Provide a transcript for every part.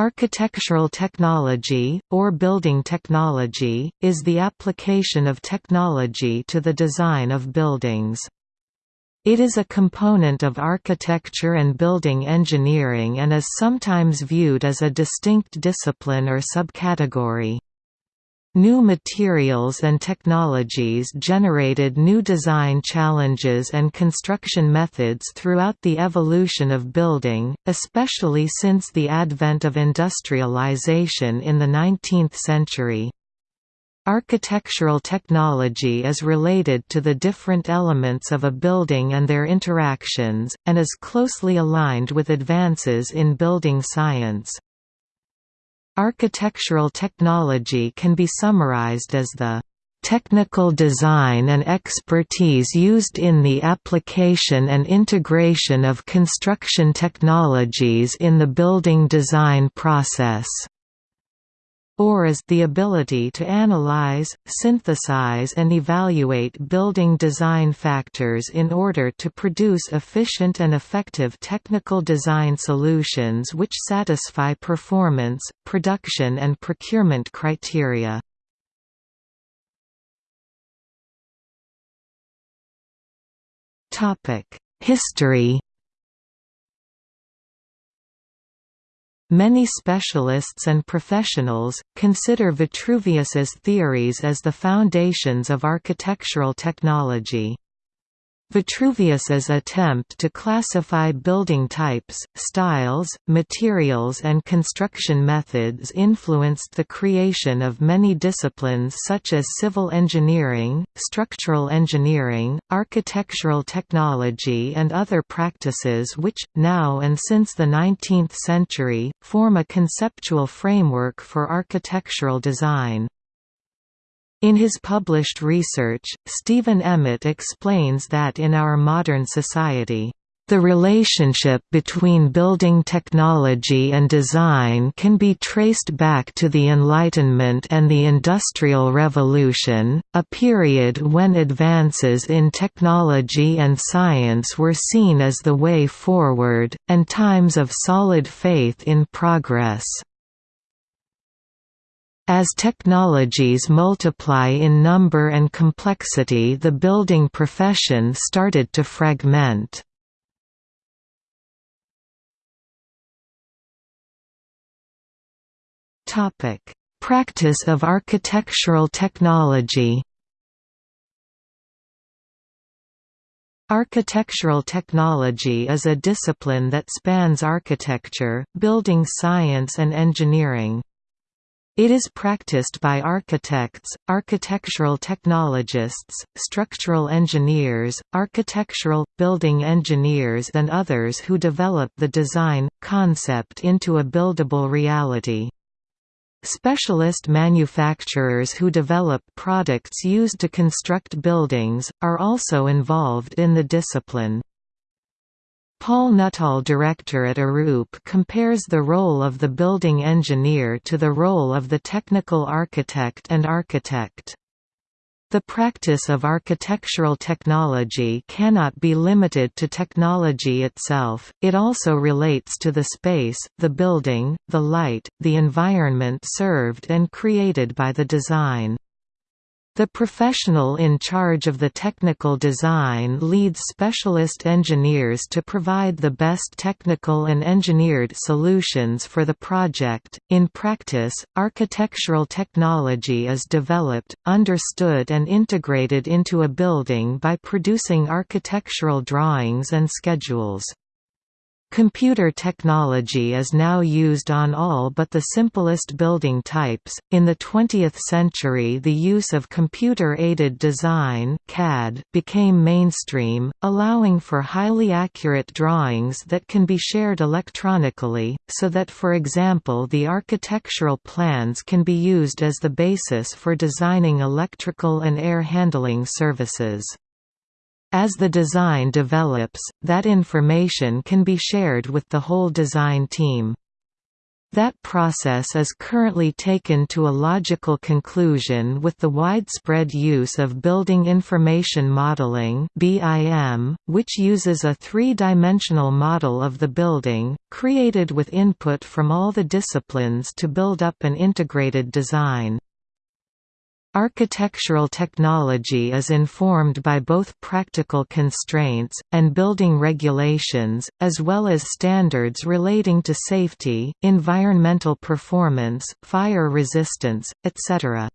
Architectural technology, or building technology, is the application of technology to the design of buildings. It is a component of architecture and building engineering and is sometimes viewed as a distinct discipline or subcategory. New materials and technologies generated new design challenges and construction methods throughout the evolution of building, especially since the advent of industrialization in the 19th century. Architectural technology is related to the different elements of a building and their interactions, and is closely aligned with advances in building science. Architectural technology can be summarized as the technical design and expertise used in the application and integration of construction technologies in the building design process or is the ability to analyze, synthesize and evaluate building design factors in order to produce efficient and effective technical design solutions which satisfy performance, production and procurement criteria. History Many specialists and professionals, consider Vitruvius's theories as the foundations of architectural technology. Vitruvius's attempt to classify building types, styles, materials and construction methods influenced the creation of many disciplines such as civil engineering, structural engineering, architectural technology and other practices which, now and since the 19th century, form a conceptual framework for architectural design. In his published research, Stephen Emmitt explains that in our modern society, the relationship between building technology and design can be traced back to the Enlightenment and the Industrial Revolution, a period when advances in technology and science were seen as the way forward, and times of solid faith in progress. As technologies multiply in number and complexity the building profession started to fragment. Practice of architectural technology Architectural technology is a discipline that spans architecture, building science and engineering. It is practiced by architects, architectural technologists, structural engineers, architectural, building engineers and others who develop the design, concept into a buildable reality. Specialist manufacturers who develop products used to construct buildings, are also involved in the discipline. Paul Nuttall director at Arup compares the role of the building engineer to the role of the technical architect and architect. The practice of architectural technology cannot be limited to technology itself, it also relates to the space, the building, the light, the environment served and created by the design. The professional in charge of the technical design leads specialist engineers to provide the best technical and engineered solutions for the project. In practice, architectural technology is developed, understood, and integrated into a building by producing architectural drawings and schedules. Computer technology is now used on all but the simplest building types. In the 20th century, the use of computer aided design (CAD) became mainstream, allowing for highly accurate drawings that can be shared electronically, so that for example, the architectural plans can be used as the basis for designing electrical and air handling services. As the design develops, that information can be shared with the whole design team. That process is currently taken to a logical conclusion with the widespread use of Building Information Modeling which uses a three-dimensional model of the building, created with input from all the disciplines to build up an integrated design. Architectural technology is informed by both practical constraints, and building regulations, as well as standards relating to safety, environmental performance, fire resistance, etc.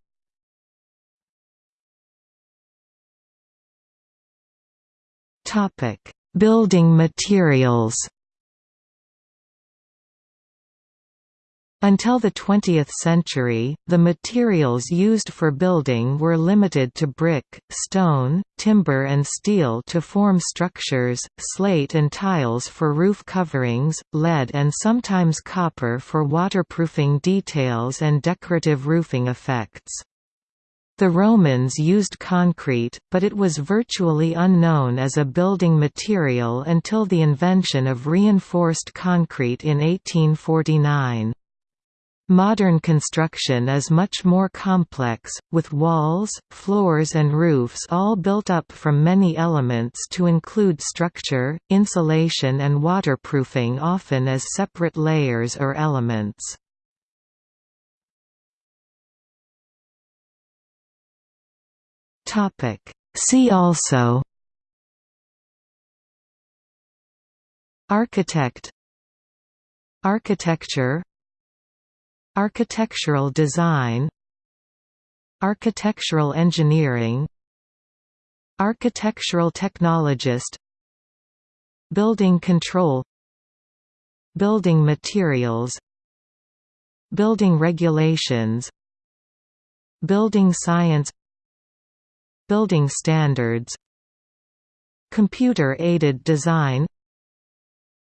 Building materials Until the 20th century, the materials used for building were limited to brick, stone, timber and steel to form structures, slate and tiles for roof coverings, lead and sometimes copper for waterproofing details and decorative roofing effects. The Romans used concrete, but it was virtually unknown as a building material until the invention of reinforced concrete in 1849. Modern construction is much more complex, with walls, floors and roofs all built up from many elements to include structure, insulation and waterproofing often as separate layers or elements. See also Architect Architecture Architectural design Architectural engineering Architectural technologist Building control Building materials Building regulations Building science Building standards Computer-aided design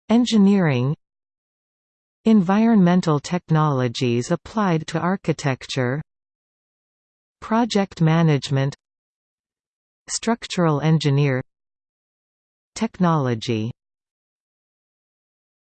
Engineering Environmental technologies applied to architecture Project management Structural engineer Technology